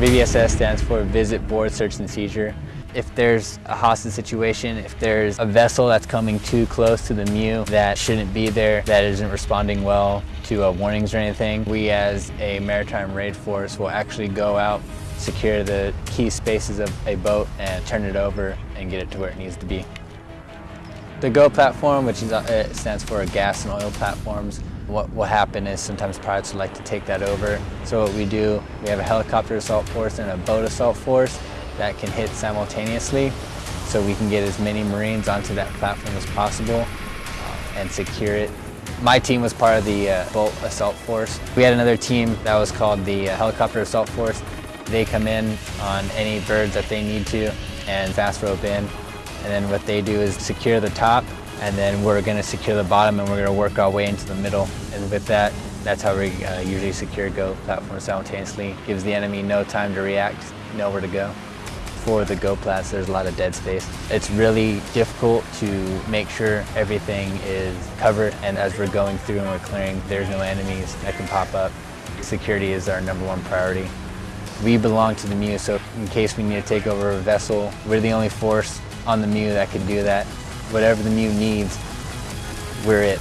VBSS stands for Visit Board Search and Seizure. If there's a hostage situation, if there's a vessel that's coming too close to the MEU that shouldn't be there, that isn't responding well to uh, warnings or anything, we as a maritime raid force will actually go out, secure the key spaces of a boat and turn it over and get it to where it needs to be. The GO platform, which is, uh, stands for gas and oil platforms, what will happen is sometimes pirates would like to take that over. So what we do, we have a helicopter assault force and a boat assault force that can hit simultaneously so we can get as many Marines onto that platform as possible uh, and secure it. My team was part of the uh, boat assault force. We had another team that was called the uh, helicopter assault force. They come in on any birds that they need to and fast rope in. And then what they do is secure the top and then we're going to secure the bottom and we're going to work our way into the middle. And with that, that's how we uh, usually secure GO platforms simultaneously. Gives the enemy no time to react, know where to go for the go plats, there's a lot of dead space. It's really difficult to make sure everything is covered and as we're going through and we're clearing, there's no enemies that can pop up. Security is our number one priority. We belong to the MEU, so in case we need to take over a vessel, we're the only force on the MEU that can do that. Whatever the MEU needs, we're it.